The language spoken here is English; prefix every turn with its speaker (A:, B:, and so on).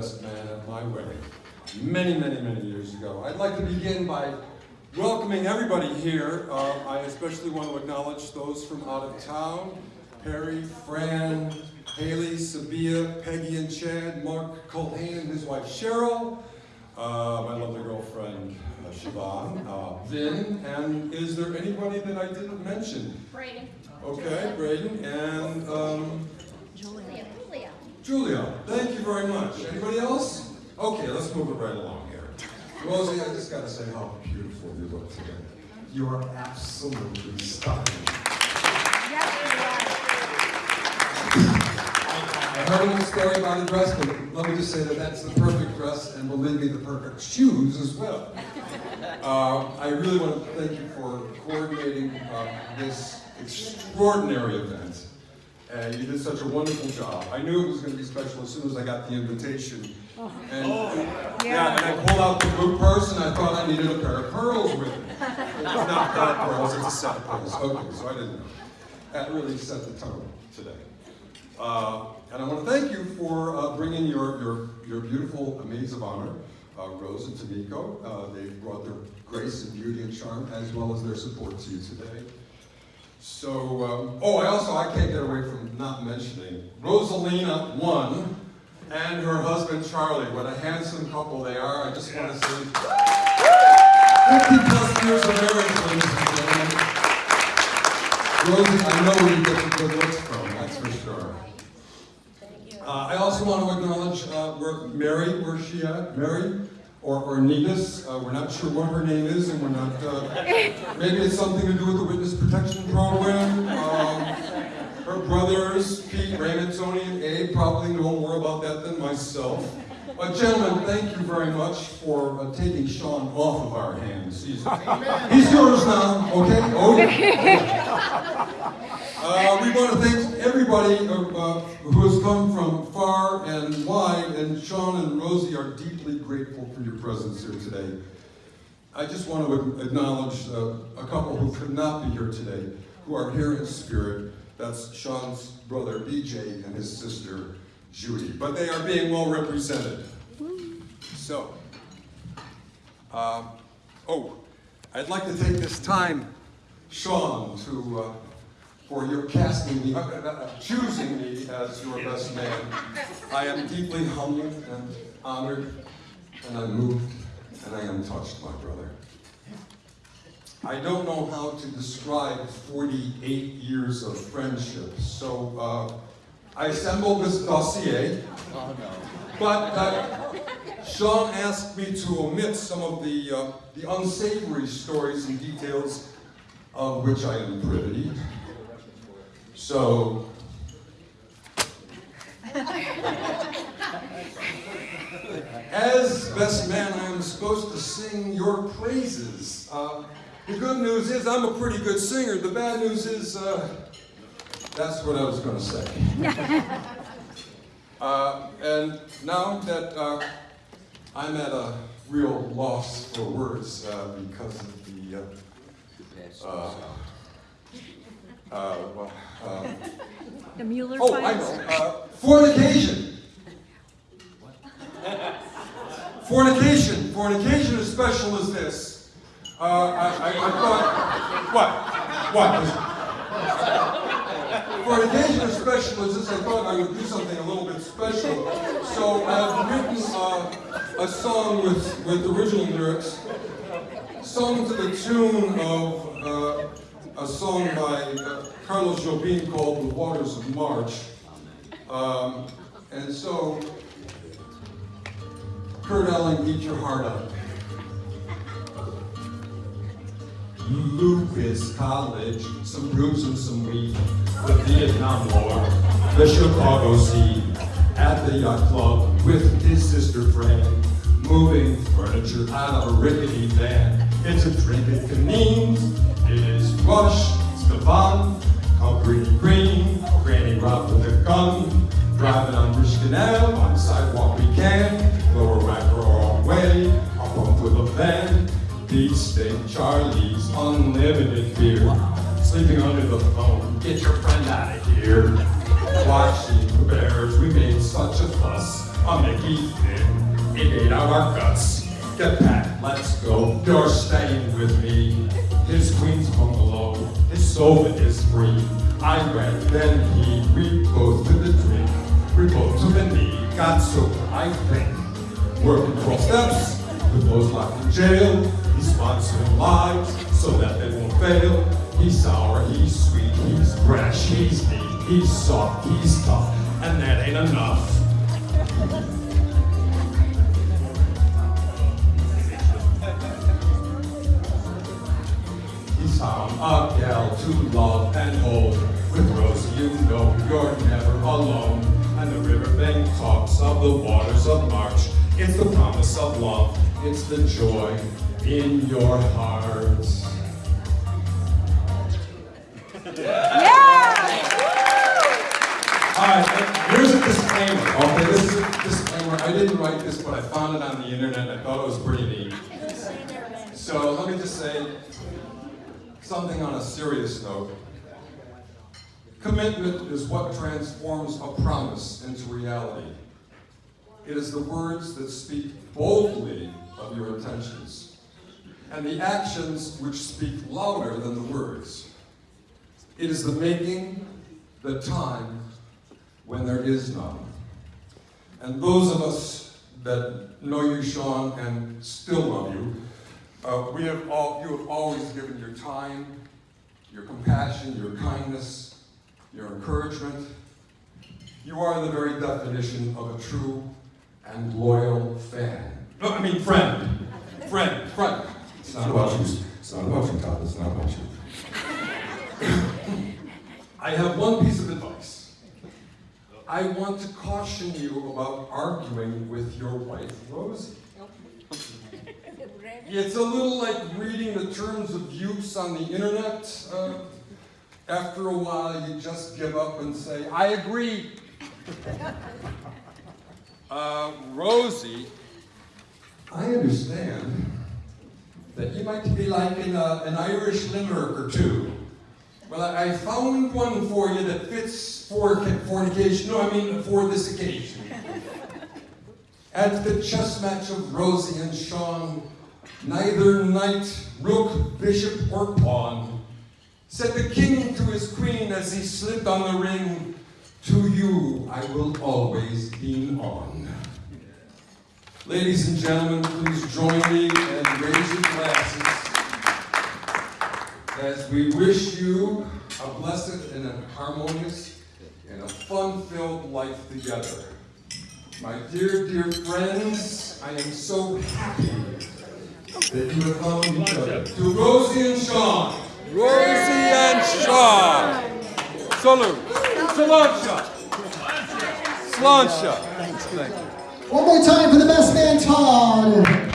A: best man at my wedding many, many, many years ago. I'd like to begin by welcoming everybody here. Uh, I especially want to acknowledge those from out of town. Perry, Fran, Haley, Sabia, Peggy and Chad, Mark Culhane and his wife Cheryl, uh, my lovely girlfriend uh, Siobhan, uh, Vin, and is there anybody that I didn't mention?
B: Brady.
A: Okay, Braden, and um.
B: Julia.
A: Thank you very much. Anybody else? Okay, let's move it right along here. Rosie, I just gotta say how beautiful you look today. You are absolutely stunning. I heard a little story about the dress, but let me just say that that's the perfect dress, and believe me, the perfect shoes as well. Uh, I really want to thank you for coordinating uh, this extraordinary event. And you did such a wonderful job. I knew it was going to be special as soon as I got the invitation. And, yeah. and I pulled out the blue purse and I thought I needed a pair of pearls with it. It's not a pair of pearls, it's a set of pearls. Okay, so I didn't know. That really set the tone today. Uh, and I want to thank you for uh, bringing your, your, your beautiful maids of honor, uh, Rose and Tamiko. Uh, they brought their grace and beauty and charm as well as their support to you today. So, um, oh, I also, I can't get away from not mentioning Rosalina one and her husband Charlie. What a handsome couple they are. I just want to say 50 plus years of marriage, ladies and gentlemen. Rosie, I know where you get the good looks from, that's for sure. Uh, I also want to acknowledge uh, where Mary, where's she at? Mary? Or, or Negus, uh, we're not sure what her name is, and we're not, uh, maybe it's something to do with the witness protection program. Um, her brothers, Pete, Raymond, Tony, and Abe, probably know more about that than myself. But gentlemen, thank you very much for uh, taking Sean off of our hands. He's, he's yours now, okay? Oh, yeah. Uh, we want to thank everybody uh, uh, come from far and wide, and Sean and Rosie are deeply grateful for your presence here today. I just want to acknowledge uh, a couple who could not be here today, who are here in spirit. That's Sean's brother BJ and his sister Judy. But they are being well represented. So, uh, oh, I'd like to take this time, Sean, to uh, for your casting me, uh, uh, choosing me as your best man. I am deeply humbled and honored, and I'm moved, and I am touched, my brother. I don't know how to describe 48 years of friendship, so uh, I assembled this dossier, oh, no. but uh, Sean asked me to omit some of the, uh, the unsavory stories and details of which I am privy. So, as best man, I am supposed to sing your praises. Uh, the good news is I'm a pretty good singer. The bad news is uh, that's what I was going to say. uh, and now that uh, I'm at a real loss for words uh, because of the uh, uh, well,
C: The Mueller
A: oh, I know. Uh, fornication. fornication. Fornication as special as this. Uh, I, I, I thought, what? What? Fornication as special as this, I thought I would do something a little bit special. So I've written uh, a song with, with original lyrics, sung to the tune of uh, a song by uh, Carlos Jobim called The Waters of March. Um, and so, Kurt Elling, eat your heart out. Lewis College, some rooms and some weed, the Vietnam War, the Chicago scene, at the yacht club with his sister Fran, moving furniture out of a rickety van. It's a drink it can mean, it is Rush, Stefan, Calvary Green, Granny Rob with a gun, driving on Rich Canal, on sidewalk we can, lower rack our own way, up with a van, beach steak, Charlie's unlimited beer, sleeping under the phone, get your friend out of here. Got sober, I think. Working 12 steps, with those locked in jail. He's sponsoring lives so that they won't fail. He's sour, he's sweet, he's fresh, he's neat, he's soft, he's tough, and that ain't enough. He's found a gal to love and hold. With Rosie, you know you're never alone. Of the waters of March. It's the promise of love. It's the joy in your heart. All right, here's a disclaimer. Okay, this is a disclaimer. I didn't write this, but I found it on the internet. I thought it was pretty neat. So let me just say something on a serious note. Commitment is what transforms a promise into reality. It is the words that speak boldly of your intentions, and the actions which speak louder than the words. It is the making the time when there is none. And those of us that know you, Sean, and still love you, uh, we have all, you have always given your time, your compassion, your kindness, your encouragement. You are the very definition of a true and loyal fan. No, I mean friend. Friend, friend. It's not about you. It's not about you, Todd. It's not about you. I have one piece of advice. I want to caution you about arguing with your wife, Rosie. It's a little like reading the terms of use on the internet. Uh, after a while, you just give up and say, I agree. Uh, Rosie, I understand that you might be liking a, an Irish limerick or two. Well, I I found one for you that fits for fornication. No, I mean for this occasion. At the chess match of Rosie and Sean, neither knight, rook, bishop, or pawn said the king to his queen as he slipped on the ring, To you I will always lean on. Ladies and gentlemen, please join me and raise your glasses as we wish you a blessed and a harmonious and a fun-filled life together. My dear, dear friends, I am so happy that you have found each other. To Rosie and Sean. Rosie and Sean. Salute. Sláinte. Thanks. Thank you.
C: One more time for the best man, Todd.